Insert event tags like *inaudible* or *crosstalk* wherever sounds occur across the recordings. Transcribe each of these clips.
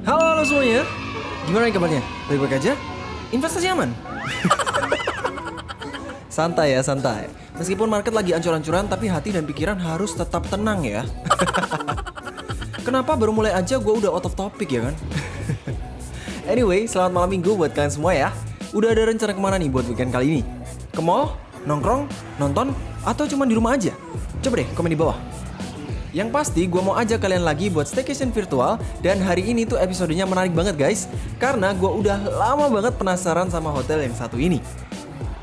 Halo, halo semuanya. Gimana nih kabarnya? Baik-baik aja? Investasi aman? *laughs* santai ya, santai. Meskipun market lagi ancur-ancuran, tapi hati dan pikiran harus tetap tenang ya. *laughs* Kenapa baru mulai aja gue udah out of topic ya kan? *laughs* anyway, selamat malam minggu buat kalian semua ya. Udah ada rencana ke mana nih buat weekend kali ini? Ke mall? Nongkrong? Nonton? Atau cuma di rumah aja? Coba deh komen di bawah. Yang pasti gue mau ajak kalian lagi buat staycation virtual dan hari ini tuh episodenya menarik banget guys. Karena gue udah lama banget penasaran sama hotel yang satu ini.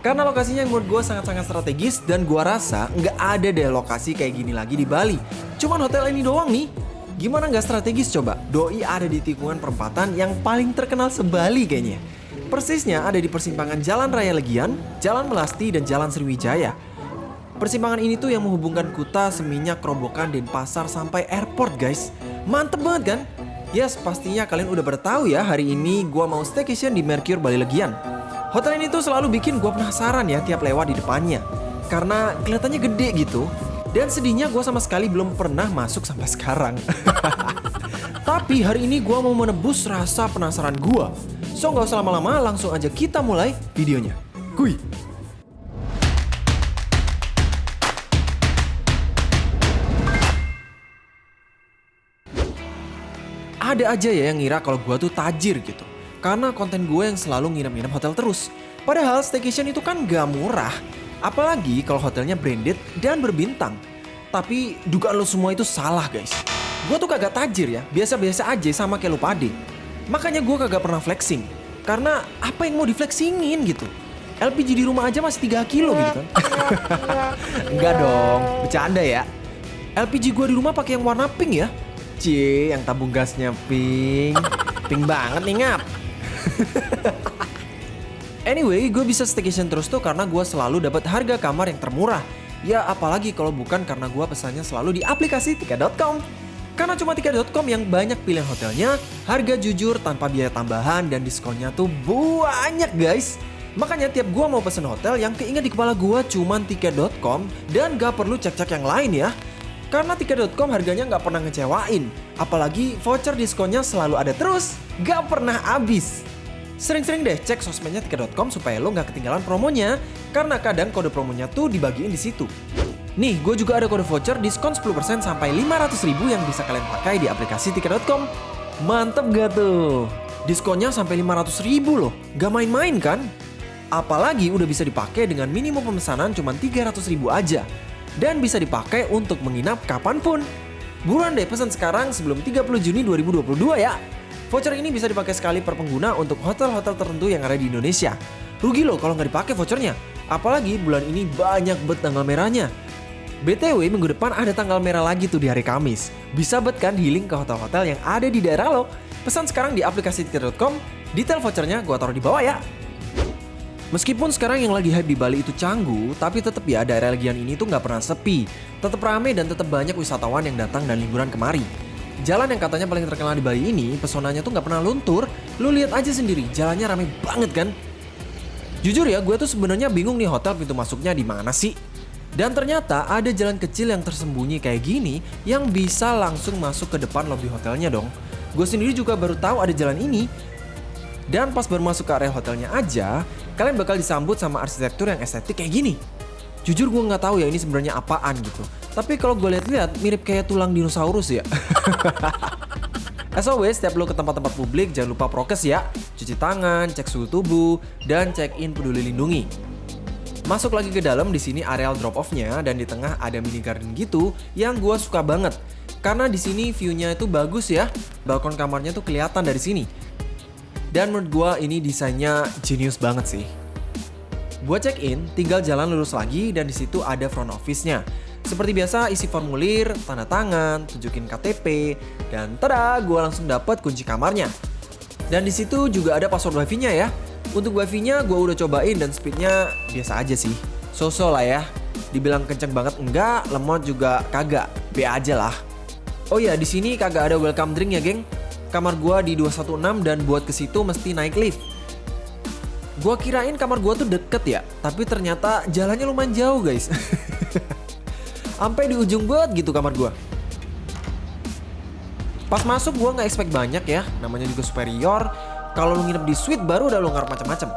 Karena lokasinya yang menurut gue sangat-sangat strategis dan gue rasa nggak ada deh lokasi kayak gini lagi di Bali. Cuman hotel ini doang nih. Gimana nggak strategis coba? Doi ada di tikungan perempatan yang paling terkenal sebali kayaknya. Persisnya ada di persimpangan Jalan Raya Legian, Jalan Melasti, dan Jalan Sriwijaya Persimpangan ini tuh yang menghubungkan Kuta, Seminyak, Kerobokan, Denpasar sampai airport guys. Mantep banget kan? Yes, pastinya kalian udah bertahu ya hari ini gua mau staycation di Mercure Bali Legian. Hotel ini tuh selalu bikin gua penasaran ya tiap lewat di depannya. Karena kelihatannya gede gitu. Dan sedihnya gua sama sekali belum pernah masuk sampai sekarang. *laughs* Tapi hari ini gua mau menebus rasa penasaran gua. So nggak usah lama-lama, langsung aja kita mulai videonya. Kuy! Ada aja ya yang ngira kalau gue tuh tajir gitu. Karena konten gue yang selalu ngirim-ngirim hotel terus. Padahal staycation itu kan gak murah. Apalagi kalau hotelnya branded dan berbintang. Tapi dugaan lo semua itu salah guys. Gue tuh kagak tajir ya, biasa-biasa aja sama kayak lo pade. Makanya gue kagak pernah flexing. Karena apa yang mau diflexingin gitu. LPG di rumah aja masih 3 kilo gitu kan. *laughs* Enggak dong, bercanda ya. LPG gue di rumah pakai yang warna pink ya. Cie, yang tabung gasnya pink. Pink banget nih ngap. anyway, gue bisa staycation terus tuh karena gue selalu dapat harga kamar yang termurah. Ya apalagi kalau bukan karena gue pesannya selalu di aplikasi tiket.com. Karena cuma tiket.com yang banyak pilihan hotelnya, harga jujur tanpa biaya tambahan dan diskonnya tuh banyak guys. Makanya tiap gue mau pesen hotel yang keinget di kepala gue cuman tiket.com dan gak perlu cek-cek yang lain ya. Karena tiket.com harganya nggak pernah ngecewain. Apalagi voucher diskonnya selalu ada terus, nggak pernah habis. Sering-sering deh cek sosmednya tiket.com supaya lo nggak ketinggalan promonya. Karena kadang kode promonya tuh dibagiin di situ. Nih, gue juga ada kode voucher diskon 10% sampai 500 ribu yang bisa kalian pakai di aplikasi tiket.com. Mantep gak tuh? Diskonnya sampai 500 ribu loh, gak main-main kan? Apalagi udah bisa dipakai dengan minimum pemesanan cuma 300 ribu aja dan bisa dipakai untuk menginap kapan pun. Buruan deh pesan sekarang sebelum 30 Juni 2022 ya. Voucher ini bisa dipakai sekali per pengguna untuk hotel-hotel tertentu yang ada di Indonesia. Rugi loh kalau nggak dipakai vouchernya. Apalagi bulan ini banyak bet tanggal merahnya. BTW minggu depan ada tanggal merah lagi tuh di hari Kamis. Bisa bet kan healing ke hotel-hotel yang ada di daerah lo. Pesan sekarang di aplikasi tiket.com. Detail vouchernya gua taruh di bawah ya. Meskipun sekarang yang lagi hype di Bali itu Canggu, tapi tetap ya daerah Legian ini tuh nggak pernah sepi. Tetap rame dan tetap banyak wisatawan yang datang dan liburan kemari. Jalan yang katanya paling terkenal di Bali ini, pesonanya tuh nggak pernah luntur. Lu lihat aja sendiri, jalannya rame banget kan? Jujur ya, gue tuh sebenarnya bingung nih hotel pintu masuknya di mana sih? Dan ternyata ada jalan kecil yang tersembunyi kayak gini yang bisa langsung masuk ke depan lobi hotelnya dong. Gue sendiri juga baru tahu ada jalan ini. Dan pas baru masuk ke area hotelnya aja, kalian bakal disambut sama arsitektur yang estetik kayak gini. Jujur gue nggak tahu ya ini sebenarnya apaan gitu. Tapi kalau gue lihat-lihat mirip kayak tulang dinosaurus ya. *laughs* As always, setiap lo ke tempat-tempat publik jangan lupa prokes ya. Cuci tangan, cek suhu tubuh, dan check in peduli lindungi. Masuk lagi ke dalam di sini areal drop off-nya dan di tengah ada mini garden gitu yang gue suka banget. Karena di sini view-nya itu bagus ya. Balkon kamarnya tuh kelihatan dari sini. Dan menurut gue ini desainnya genius banget sih. Buat check in, tinggal jalan lurus lagi dan di situ ada front office-nya. Seperti biasa isi formulir, tanda tangan, tunjukin KTP, dan tada, gue langsung dapat kunci kamarnya. Dan di situ juga ada password wifi-nya ya. Untuk wifi-nya gue udah cobain dan speednya biasa aja sih. So-so lah ya. Dibilang kenceng banget enggak, lemot juga kagak. B aja lah. Oh ya, di sini kagak ada welcome drink ya, geng. Kamar gua di 216 dan buat ke situ mesti naik lift. Gua kirain kamar gua tuh deket ya, tapi ternyata jalannya lumayan jauh, guys. *laughs* Sampai di ujung banget gitu kamar gua. Pas masuk gue nggak expect banyak ya, namanya juga superior. Kalau lu nginep di suite baru udah lu ngarep macam-macam. *laughs*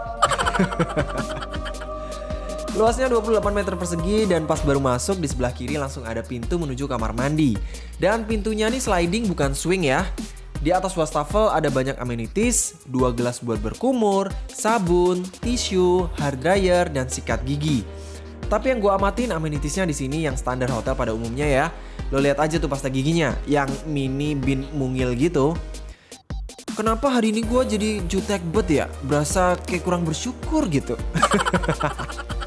Luasnya 28 meter persegi dan pas baru masuk di sebelah kiri langsung ada pintu menuju kamar mandi. Dan pintunya nih sliding bukan swing ya. Di atas wastafel ada banyak amenities, dua gelas buat berkumur, sabun, tisu, hair dryer, dan sikat gigi. Tapi yang gue amatin amenitiesnya di sini yang standar hotel pada umumnya ya. Lo lihat aja tuh pasta giginya, yang mini bin mungil gitu. Kenapa hari ini gue jadi jutek bet ya? Berasa kayak kurang bersyukur gitu. *laughs*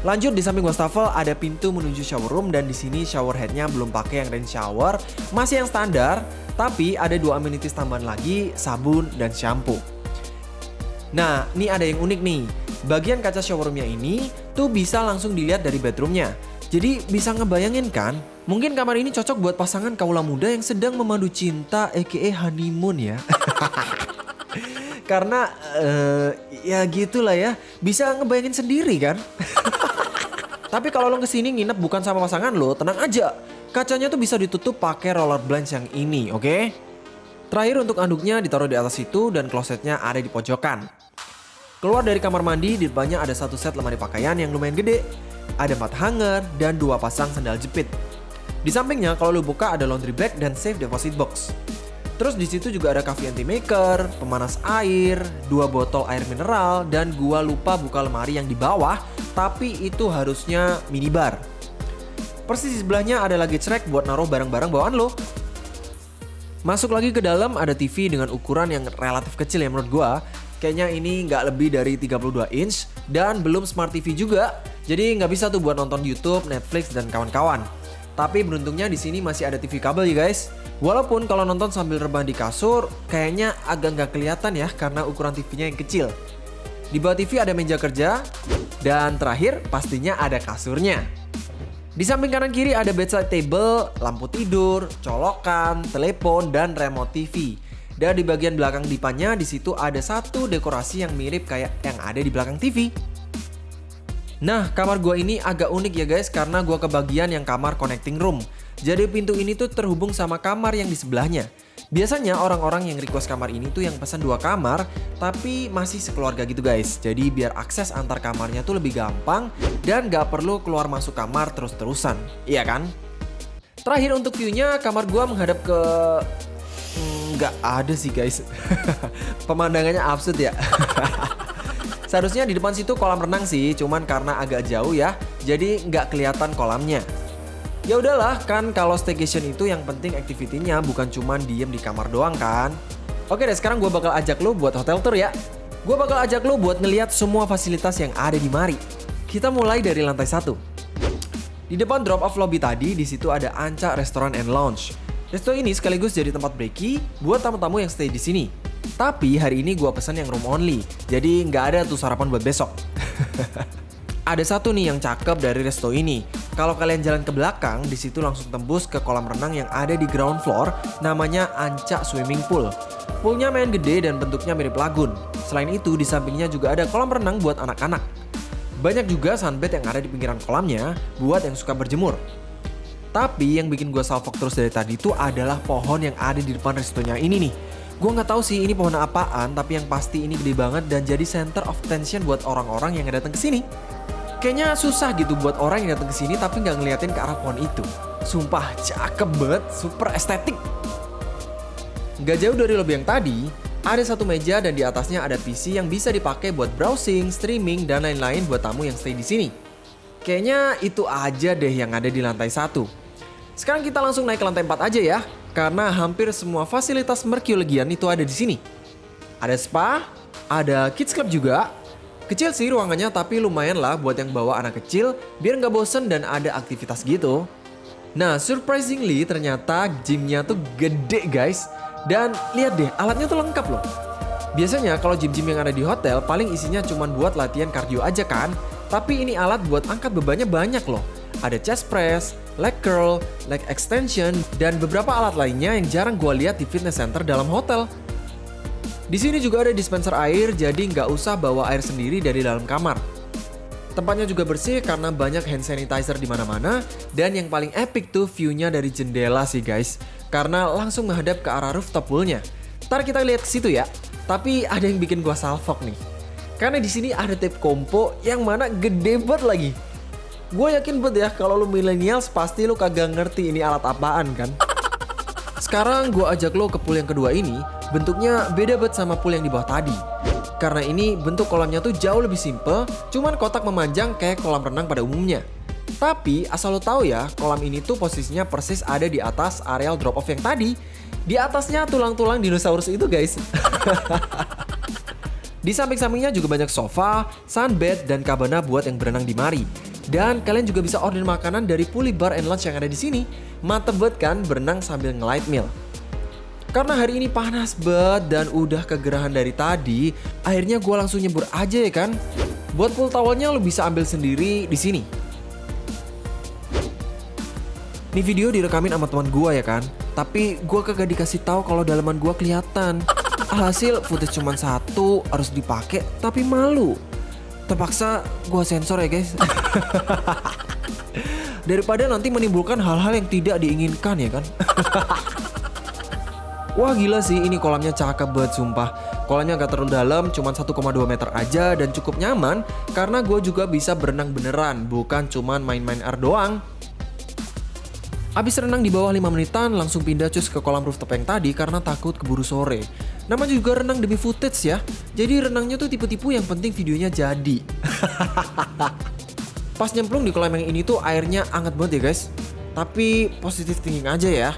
Lanjut di samping wastafel ada pintu menuju shower room dan di sini shower headnya belum pakai yang rain shower, masih yang standar, tapi ada dua amenities tambahan lagi, sabun dan shampoo. Nah, ini ada yang unik nih. Bagian kaca shower roomnya ini tuh bisa langsung dilihat dari bedroomnya. Jadi bisa ngebayangin kan, mungkin kamar ini cocok buat pasangan kaula muda yang sedang memandu cinta aka honeymoon ya. *laughs* Karena uh, ya gitulah ya, bisa ngebayangin sendiri kan. *laughs* Tapi kalau lo ke sini nginep bukan sama pasangan lo, tenang aja. Kacanya tuh bisa ditutup pakai roller blinds yang ini, oke? Okay? Terakhir untuk anduknya ditaruh di atas itu dan klosetnya ada di pojokan. Keluar dari kamar mandi, di depannya ada satu set lemari pakaian yang lumayan gede. Ada empat hanger dan dua pasang sandal jepit. Di sampingnya kalau lo buka ada laundry bag dan safe deposit box. Terus di situ juga ada coffee anti maker, pemanas air, dua botol air mineral, dan gua lupa buka lemari yang di bawah, tapi itu harusnya minibar. Persis di sebelahnya ada lagi track buat naruh barang-barang bawaan lo. Masuk lagi ke dalam ada TV dengan ukuran yang relatif kecil ya menurut gua. Kayaknya ini nggak lebih dari 32 inch dan belum smart TV juga. Jadi nggak bisa tuh buat nonton YouTube, Netflix, dan kawan-kawan. Tapi beruntungnya di sini masih ada TV kabel ya guys. Walaupun kalau nonton sambil rebahan di kasur, kayaknya agak nggak kelihatan ya karena ukuran TV-nya yang kecil. Di bawah TV ada meja kerja, dan terakhir pastinya ada kasurnya. Di samping kanan kiri ada bedside table, lampu tidur, colokan, telepon, dan remote TV. Dan di bagian belakang dipannya di situ ada satu dekorasi yang mirip kayak yang ada di belakang TV. Nah, kamar gua ini agak unik ya guys karena gua kebagian yang kamar connecting room. Jadi pintu ini tuh terhubung sama kamar yang di sebelahnya. Biasanya orang-orang yang request kamar ini tuh yang pesan dua kamar, tapi masih sekeluarga gitu guys. Jadi biar akses antar kamarnya tuh lebih gampang dan gak perlu keluar masuk kamar terus-terusan. Iya kan? Terakhir untuk view-nya, kamar gua menghadap ke... Hmm, nggak hmm, ada sih guys. *laughs* Pemandangannya absurd ya. *laughs* Seharusnya di depan situ kolam renang sih, cuman karena agak jauh ya, jadi nggak kelihatan kolamnya. Ya udahlah, kan kalau staycation itu yang penting aktivitinya bukan cuma diem di kamar doang kan. Oke deh, sekarang gue bakal ajak lo buat hotel tour ya. Gue bakal ajak lo buat ngeliat semua fasilitas yang ada di Mari. Kita mulai dari lantai satu. Di depan drop off lobby tadi, di situ ada Anca Restaurant and Lounge. Resto ini sekaligus jadi tempat breaky buat tamu-tamu yang stay di sini. Tapi hari ini gue pesan yang room only, jadi nggak ada tuh sarapan buat besok. *laughs* ada satu nih yang cakep dari resto ini. Kalau kalian jalan ke belakang, di situ langsung tembus ke kolam renang yang ada di ground floor, namanya Anca Swimming Pool. Poolnya main gede dan bentuknya mirip lagun. Selain itu, di sampingnya juga ada kolam renang buat anak-anak. Banyak juga sunbed yang ada di pinggiran kolamnya buat yang suka berjemur. Tapi yang bikin gue salfok terus dari tadi itu adalah pohon yang ada di depan restonya ini nih. Gue nggak tahu sih ini pohon apaan, tapi yang pasti ini gede banget dan jadi center of attention buat orang-orang yang datang ke sini. Kayaknya susah gitu buat orang yang datang ke sini tapi nggak ngeliatin ke arah pohon itu. Sumpah cakep banget, super estetik. Gak jauh dari lobby yang tadi, ada satu meja dan di atasnya ada PC yang bisa dipakai buat browsing, streaming, dan lain-lain buat tamu yang stay di sini. Kayaknya itu aja deh yang ada di lantai satu. Sekarang kita langsung naik ke lantai 4 aja ya, karena hampir semua fasilitas Merculegian itu ada di sini. Ada spa, ada kids club juga, Kecil sih ruangannya tapi lumayan lah buat yang bawa anak kecil biar nggak bosen dan ada aktivitas gitu. Nah surprisingly ternyata gymnya tuh gede guys. Dan lihat deh alatnya tuh lengkap loh. Biasanya kalau gym-gym yang ada di hotel paling isinya cuma buat latihan cardio aja kan. Tapi ini alat buat angkat bebannya banyak loh. Ada chest press, leg curl, leg extension, dan beberapa alat lainnya yang jarang gue lihat di fitness center dalam hotel. Di sini juga ada dispenser air, jadi nggak usah bawa air sendiri dari dalam kamar. Tempatnya juga bersih karena banyak hand sanitizer di mana-mana dan yang paling epic tuh view-nya dari jendela sih guys. karena langsung menghadap ke arah rooftop poolnya. Ntar kita lihat ke situ ya. Tapi ada yang bikin gua salfok nih. Karena di sini ada tape kompo yang mana gede banget lagi. Gue yakin banget ya kalau lu millennials pasti lu kagak ngerti ini alat apaan kan. Sekarang gue ajak lo ke pool yang kedua ini, bentuknya beda banget sama pool yang di bawah tadi. Karena ini bentuk kolamnya tuh jauh lebih simple, cuman kotak memanjang kayak kolam renang pada umumnya. Tapi asal lo tahu ya, kolam ini tuh posisinya persis ada di atas areal drop off yang tadi. Di atasnya tulang-tulang dinosaurus itu guys. *laughs* Di samping-sampingnya juga banyak sofa, sunbed, dan kabana buat yang berenang di mari. Dan kalian juga bisa order makanan dari Puli Bar and Lunch yang ada di sini. Mantep banget kan berenang sambil nge-light meal. Karena hari ini panas banget dan udah kegerahan dari tadi, akhirnya gue langsung nyebur aja ya kan. Buat pool towelnya lo bisa ambil sendiri di sini. Ini video direkamin sama teman gue ya kan, tapi gue kagak dikasih tahu kalau dalaman gue kelihatan. Alhasil footage cuma satu harus dipakai tapi malu. Terpaksa gua sensor ya guys. *laughs* Daripada nanti menimbulkan hal-hal yang tidak diinginkan ya kan. *laughs* Wah gila sih ini kolamnya cakep banget sumpah. Kolamnya gak terlalu dalam, cuma 1,2 meter aja dan cukup nyaman karena gue juga bisa berenang beneran, bukan cuman main-main air doang. Abis renang di bawah 5 menitan langsung pindah cus ke kolam rooftop yang tadi karena takut keburu sore. Nama juga renang demi footage ya. Jadi renangnya tuh tipe-tipe yang penting videonya jadi. *laughs* Pas nyemplung di kolam yang ini tuh airnya anget banget ya guys. Tapi positif thinking aja ya.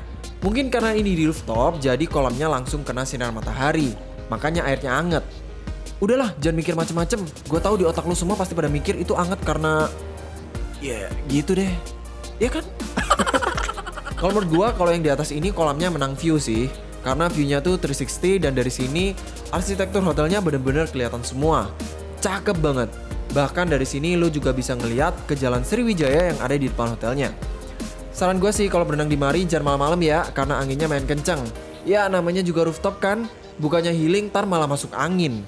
Mungkin karena ini di rooftop jadi kolamnya langsung kena sinar matahari. Makanya airnya anget. Udahlah jangan mikir macem-macem. Gue tahu di otak lu semua pasti pada mikir itu anget karena... Ya gitu deh. Ya kan? *laughs* Kalau menurut gua kalau yang di atas ini kolamnya menang view sih. Karena view-nya tuh 360 dan dari sini arsitektur hotelnya bener-bener kelihatan semua. Cakep banget. Bahkan dari sini lu juga bisa ngeliat ke jalan Sriwijaya yang ada di depan hotelnya. Saran gue sih kalau berenang di mari jangan malam-malam ya karena anginnya main kenceng. Ya namanya juga rooftop kan, bukannya healing tar malah masuk angin.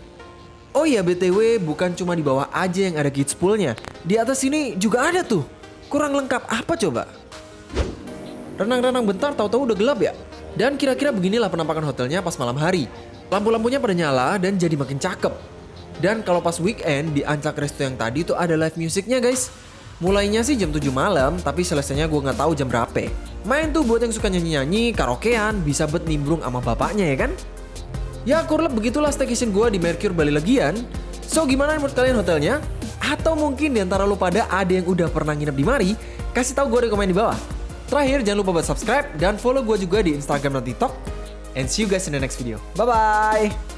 Oh iya BTW bukan cuma di bawah aja yang ada kids poolnya. Di atas sini juga ada tuh. Kurang lengkap apa coba? Renang-renang bentar tahu-tahu udah gelap ya. Dan kira-kira beginilah penampakan hotelnya pas malam hari. Lampu-lampunya pada nyala dan jadi makin cakep. Dan kalau pas weekend di Ancak Resto yang tadi tuh ada live musiknya guys. Mulainya sih jam 7 malam, tapi selesainya gue nggak tahu jam berapa. Main tuh buat yang suka nyanyi-nyanyi, karaokean, bisa bet nimbrung sama bapaknya ya kan? Ya kurlep begitulah staycation gue di Mercure Bali Legian. So gimana menurut kalian hotelnya? Atau mungkin di antara lo pada ada yang udah pernah nginep di Mari? Kasih tahu gue di komen di bawah. Terakhir jangan lupa buat subscribe dan follow gue juga di Instagram dan TikTok. And see you guys in the next video. Bye-bye!